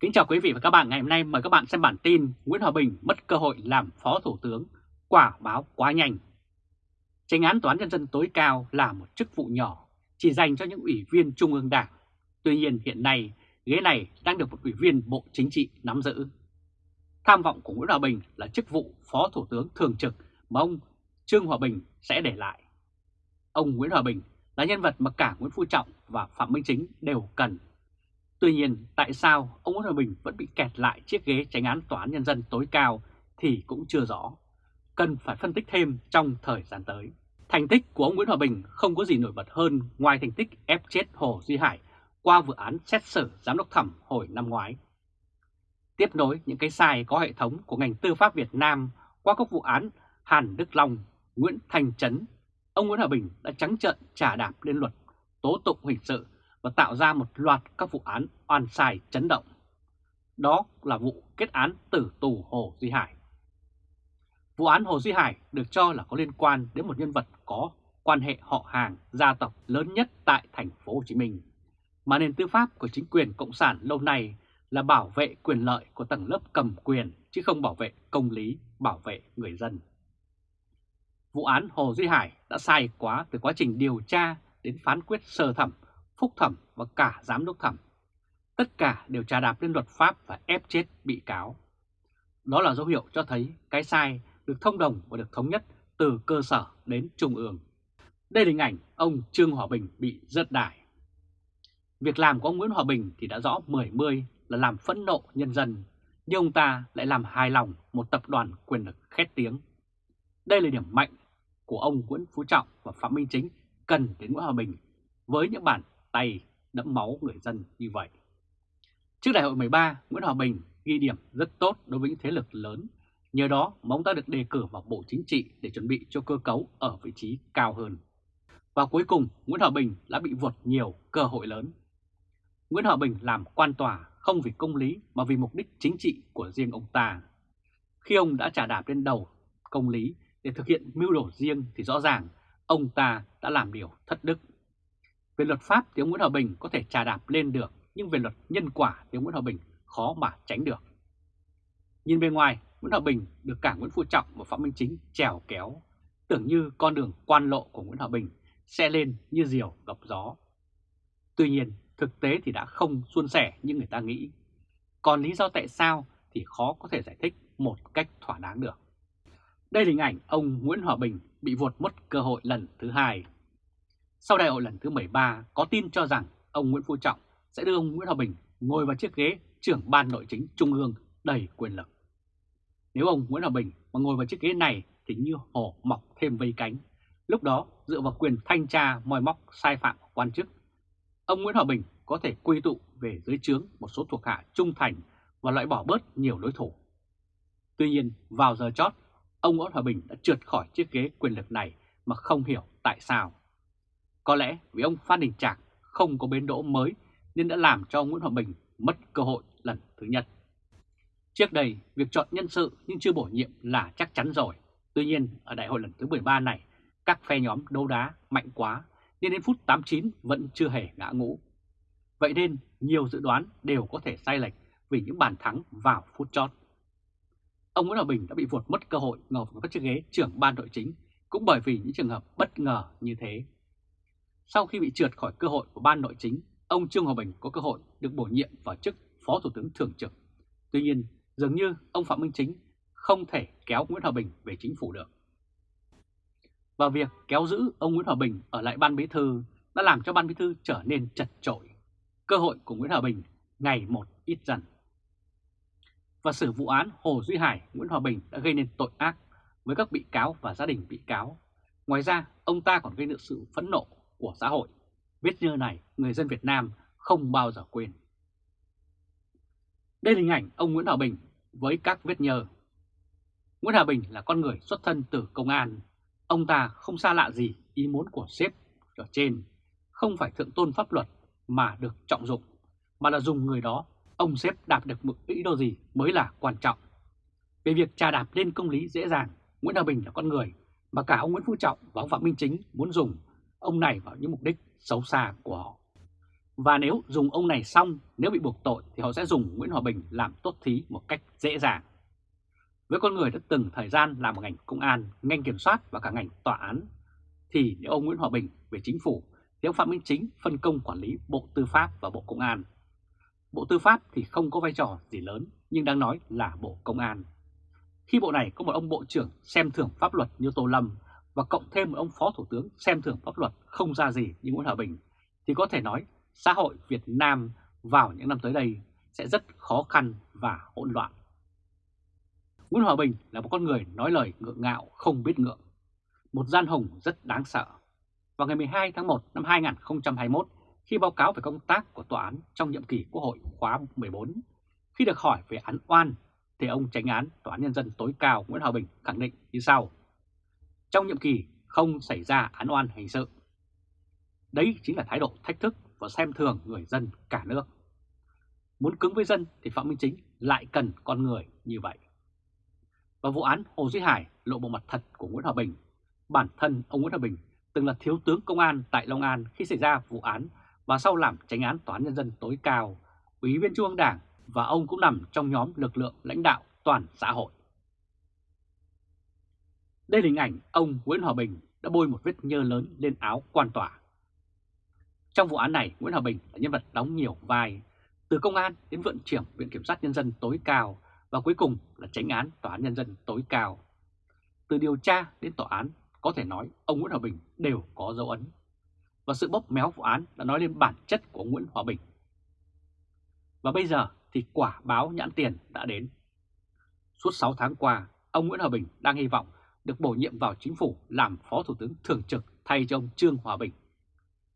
Kính chào quý vị và các bạn ngày hôm nay mời các bạn xem bản tin Nguyễn Hòa Bình mất cơ hội làm Phó Thủ tướng, quả báo quá nhanh. Tranh án Toán Nhân dân tối cao là một chức vụ nhỏ, chỉ dành cho những ủy viên Trung ương Đảng. Tuy nhiên hiện nay, ghế này đang được một ủy viên Bộ Chính trị nắm giữ. Tham vọng của Nguyễn Hòa Bình là chức vụ Phó Thủ tướng Thường trực mà ông Trương Hòa Bình sẽ để lại. Ông Nguyễn Hòa Bình là nhân vật mà cả Nguyễn Phú Trọng và Phạm Minh Chính đều cần Tuy nhiên, tại sao ông Nguyễn Hòa Bình vẫn bị kẹt lại chiếc ghế tránh án tòa án nhân dân tối cao thì cũng chưa rõ. Cần phải phân tích thêm trong thời gian tới. Thành tích của ông Nguyễn Hòa Bình không có gì nổi bật hơn ngoài thành tích ép chết Hồ Duy Hải qua vụ án xét xử giám đốc thẩm hồi năm ngoái. Tiếp nối những cái sai có hệ thống của ngành tư pháp Việt Nam qua các vụ án Hàn Đức Long, Nguyễn Thành Trấn, ông Nguyễn Hòa Bình đã trắng trợn trả đạp lên luật tố tụng hình sự và tạo ra một loạt các vụ án oan sai chấn động. Đó là vụ kết án tử tù Hồ Duy Hải. Vụ án Hồ Duy Hải được cho là có liên quan đến một nhân vật có quan hệ họ hàng gia tộc lớn nhất tại thành phố Hồ Chí Minh, mà nền tư pháp của chính quyền cộng sản lâu nay là bảo vệ quyền lợi của tầng lớp cầm quyền chứ không bảo vệ công lý, bảo vệ người dân. Vụ án Hồ Duy Hải đã sai quá từ quá trình điều tra đến phán quyết sơ thẩm phúc thẩm và cả giám đốc thẩm. Tất cả đều trà đạp lên luật pháp và ép chết bị cáo. Đó là dấu hiệu cho thấy cái sai được thông đồng và được thống nhất từ cơ sở đến trung ương. Đây là hình ảnh ông Trương Hòa Bình bị rớt đài. Việc làm của ông Nguyễn Hòa Bình thì đã rõ mười mươi là làm phẫn nộ nhân dân, nhưng ông ta lại làm hài lòng một tập đoàn quyền lực khét tiếng. Đây là điểm mạnh của ông Nguyễn Phú Trọng và Phạm Minh Chính cần đến Nguyễn Hòa Bình với những bản tay đẫm máu người dân như vậy. Trước đại hội 13, Nguyễn Hòa Bình ghi điểm rất tốt đối với những thế lực lớn. Nhờ đó mà ông ta được đề cử vào Bộ Chính trị để chuẩn bị cho cơ cấu ở vị trí cao hơn. Và cuối cùng, Nguyễn Hòa Bình đã bị vượt nhiều cơ hội lớn. Nguyễn Hòa Bình làm quan tòa không vì công lý mà vì mục đích chính trị của riêng ông ta. Khi ông đã trả đạp lên đầu công lý để thực hiện mưu đồ riêng thì rõ ràng ông ta đã làm điều thất đức về luật pháp thì ông Nguyễn Hòa Bình có thể trà đạp lên được, nhưng về luật nhân quả thì ông Nguyễn Hòa Bình khó mà tránh được. Nhìn bên ngoài, Nguyễn Hòa Bình được cả Nguyễn Phú Trọng và Phạm Minh Chính trèo kéo, tưởng như con đường quan lộ của Nguyễn Hòa Bình sẽ lên như diều gặp gió. Tuy nhiên, thực tế thì đã không suôn sẻ như người ta nghĩ. Còn lý do tại sao thì khó có thể giải thích một cách thỏa đáng được. Đây là hình ảnh ông Nguyễn Hòa Bình bị vụt mất cơ hội lần thứ hai sau đại hội lần thứ 13 có tin cho rằng ông Nguyễn Phú Trọng sẽ đưa ông Nguyễn Hòa Bình ngồi vào chiếc ghế trưởng ban nội chính trung ương đầy quyền lực. Nếu ông Nguyễn Hòa Bình mà ngồi vào chiếc ghế này thì như hổ mọc thêm vây cánh. Lúc đó dựa vào quyền thanh tra moi móc sai phạm của quan chức, ông Nguyễn Hòa Bình có thể quy tụ về dưới trướng một số thuộc hạ trung thành và loại bỏ bớt nhiều đối thủ. Tuy nhiên vào giờ chót, ông Nguyễn Hòa Bình đã trượt khỏi chiếc ghế quyền lực này mà không hiểu tại sao. Có lẽ vì ông Phan Đình Trạc không có bến đỗ mới nên đã làm cho Nguyễn Hòa Bình mất cơ hội lần thứ nhất. Trước đây, việc chọn nhân sự nhưng chưa bổ nhiệm là chắc chắn rồi. Tuy nhiên, ở đại hội lần thứ 13 này, các phe nhóm đấu đá mạnh quá nên đến phút 89 vẫn chưa hề ngã ngũ. Vậy nên, nhiều dự đoán đều có thể sai lệch vì những bàn thắng vào phút chót. Ông Nguyễn Hòa Bình đã bị vụt mất cơ hội ngồi vào các chiếc ghế trưởng ban nội chính cũng bởi vì những trường hợp bất ngờ như thế. Sau khi bị trượt khỏi cơ hội của ban nội chính, ông Trương Hòa Bình có cơ hội được bổ nhiệm vào chức Phó Thủ tướng Thường trực. Tuy nhiên, dường như ông Phạm Minh Chính không thể kéo Nguyễn Hòa Bình về chính phủ được. Và việc kéo giữ ông Nguyễn Hòa Bình ở lại ban bí thư đã làm cho ban bí thư trở nên chật trội. Cơ hội của Nguyễn Hòa Bình ngày một ít dần. Và xử vụ án Hồ Duy Hải, Nguyễn Hòa Bình đã gây nên tội ác với các bị cáo và gia đình bị cáo. Ngoài ra, ông ta còn gây được sự phẫn nộ của xã hội. vết như này, người dân Việt Nam không bao giờ quên. Đây là hình ảnh ông Nguyễn Hòa Bình với các vết nhơ. Nguyễn Hòa Bình là con người xuất thân từ công an. Ông ta không xa lạ gì ý muốn của sếp ở trên, không phải thượng tôn pháp luật mà được trọng dụng, mà là dùng người đó, ông sếp đạt được mục ý đồ gì mới là quan trọng. Về việc trà đạp lên công lý dễ dàng, Nguyễn Hòa Bình là con người mà cả ông Nguyễn Phú Trọng và ông Phạm Minh Chính muốn dùng ông này vào những mục đích xấu xa của họ. Và nếu dùng ông này xong, nếu bị buộc tội thì họ sẽ dùng Nguyễn Hòa Bình làm tốt thí một cách dễ dàng. Với con người đã từng thời gian làm ở ngành công an, ngành kiểm soát và cả ngành tòa án, thì nếu ông Nguyễn Hòa Bình về chính phủ thì ông Phạm Minh Chính phân công quản lý Bộ Tư pháp và Bộ Công an. Bộ Tư pháp thì không có vai trò gì lớn nhưng đang nói là Bộ Công an. Khi bộ này có một ông Bộ trưởng xem thưởng pháp luật như Tô Lâm và cộng thêm một ông Phó Thủ tướng xem thường pháp luật không ra gì như Nguyễn Hòa Bình thì có thể nói xã hội Việt Nam vào những năm tới đây sẽ rất khó khăn và hỗn loạn. Nguyễn Hòa Bình là một con người nói lời ngượng ngạo không biết ngượng, một gian hùng rất đáng sợ. Vào ngày 12 tháng 1 năm 2021, khi báo cáo về công tác của tòa án trong nhiệm kỳ Quốc hội khóa 14, khi được hỏi về án oan, thì ông tránh án Tòa án Nhân dân tối cao Nguyễn Hòa Bình khẳng định như sau. Trong nhiệm kỳ không xảy ra án oan hình sự. Đấy chính là thái độ thách thức và xem thường người dân cả nước. Muốn cứng với dân thì Phạm Minh Chính lại cần con người như vậy. Và vụ án Hồ Duy Hải lộ bộ mặt thật của Nguyễn Hòa Bình. Bản thân ông Nguyễn Hòa Bình từng là thiếu tướng công an tại Long An khi xảy ra vụ án và sau làm tránh án Tòa án Nhân dân tối cao, Ủy viên Trung ương Đảng và ông cũng nằm trong nhóm lực lượng lãnh đạo toàn xã hội. Đây là hình ảnh ông Nguyễn Hòa Bình đã bôi một vết nhơ lớn lên áo quan tòa. Trong vụ án này, Nguyễn Hòa Bình là nhân vật đóng nhiều vai, từ công an đến vận trưởng Viện Kiểm sát Nhân dân tối cao và cuối cùng là tránh án Tòa án Nhân dân tối cao. Từ điều tra đến tòa án, có thể nói ông Nguyễn Hòa Bình đều có dấu ấn. Và sự bóp méo vụ án đã nói lên bản chất của Nguyễn Hòa Bình. Và bây giờ thì quả báo nhãn tiền đã đến. Suốt 6 tháng qua, ông Nguyễn Hòa Bình đang hy vọng được bổ nhiệm vào chính phủ làm Phó Thủ tướng Thường trực thay cho ông Trương Hòa Bình.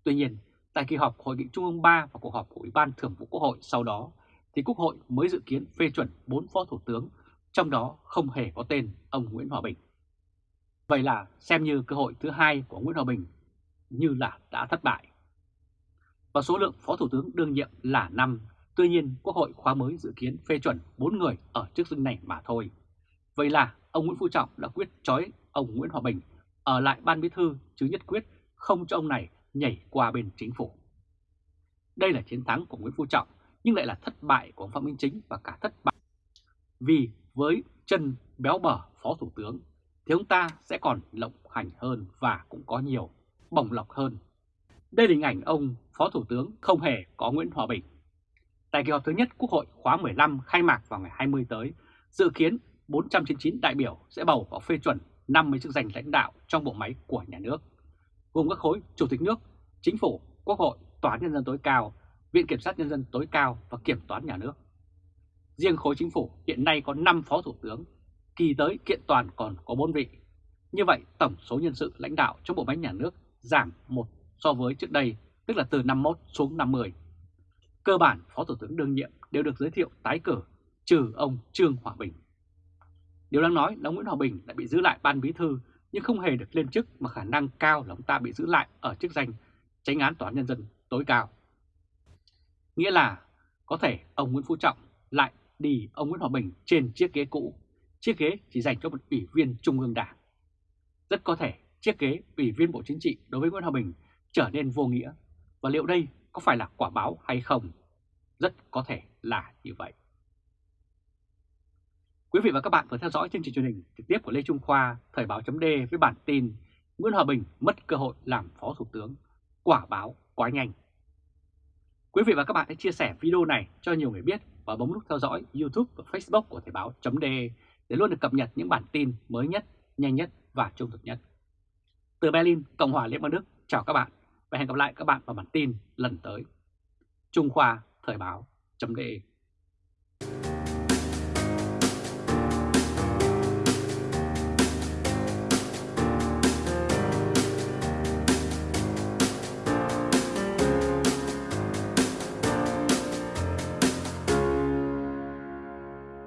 Tuy nhiên, tại kỳ họp Hội nghị Trung ương 3 và cuộc họp của Ủy ban Thường vụ Quốc hội sau đó, thì Quốc hội mới dự kiến phê chuẩn 4 Phó Thủ tướng, trong đó không hề có tên ông Nguyễn Hòa Bình. Vậy là xem như cơ hội thứ hai của Nguyễn Hòa Bình như là đã thất bại. Và số lượng Phó Thủ tướng đương nhiệm là 5, tuy nhiên Quốc hội khóa mới dự kiến phê chuẩn 4 người ở chức danh này mà thôi. Vậy là ông Nguyễn Phú Trọng đã quyết trói ông Nguyễn Hòa Bình ở lại ban bí thư chứ nhất quyết không cho ông này nhảy qua bên chính phủ. Đây là chiến thắng của Nguyễn Phú Trọng nhưng lại là thất bại của ông Phạm Minh Chính và cả thất bại. Vì với chân béo bở Phó Thủ tướng thì ông ta sẽ còn lộng hành hơn và cũng có nhiều bồng lọc hơn. Đây là hình ảnh ông Phó Thủ tướng không hề có Nguyễn Hòa Bình. Tại kỳ họp thứ nhất Quốc hội khóa 15 khai mạc vào ngày 20 tới, dự kiến 499 đại biểu sẽ bầu và phê chuẩn 50 chức danh lãnh đạo trong bộ máy của nhà nước, gồm các khối Chủ tịch nước, Chính phủ, Quốc hội, Tòa án Nhân dân tối cao, Viện Kiểm sát Nhân dân tối cao và Kiểm toán nhà nước. Riêng khối chính phủ hiện nay có 5 phó thủ tướng, kỳ tới kiện toàn còn có 4 vị. Như vậy tổng số nhân sự lãnh đạo trong bộ máy nhà nước giảm một so với trước đây, tức là từ 51 xuống 50. Cơ bản phó thủ tướng đương nhiệm đều được giới thiệu tái cử, trừ ông Trương Hòa Bình. Điều đang nói là ông Nguyễn Hòa Bình đã bị giữ lại ban bí thư nhưng không hề được lên chức mà khả năng cao là ông ta bị giữ lại ở chức danh tránh án tòa án nhân dân tối cao. Nghĩa là có thể ông Nguyễn Phú Trọng lại đi ông Nguyễn Hòa Bình trên chiếc ghế cũ, chiếc ghế chỉ dành cho một ủy viên Trung ương Đảng. Rất có thể chiếc ghế ủy viên Bộ Chính trị đối với Nguyễn Hòa Bình trở nên vô nghĩa và liệu đây có phải là quả báo hay không? Rất có thể là như vậy. Quý vị và các bạn vừa theo dõi chương trình truyền hình trực tiếp của Lê Trung Khoa, Thời báo chấm với bản tin Nguyễn Hòa Bình mất cơ hội làm Phó Thủ tướng, quả báo quá nhanh. Quý vị và các bạn hãy chia sẻ video này cho nhiều người biết và bấm nút theo dõi YouTube và Facebook của Thời báo chấm để luôn được cập nhật những bản tin mới nhất, nhanh nhất và trung thực nhất. Từ Berlin, Cộng hòa Liên bang Đức, chào các bạn và hẹn gặp lại các bạn vào bản tin lần tới. Trung Khoa Thời báo chấm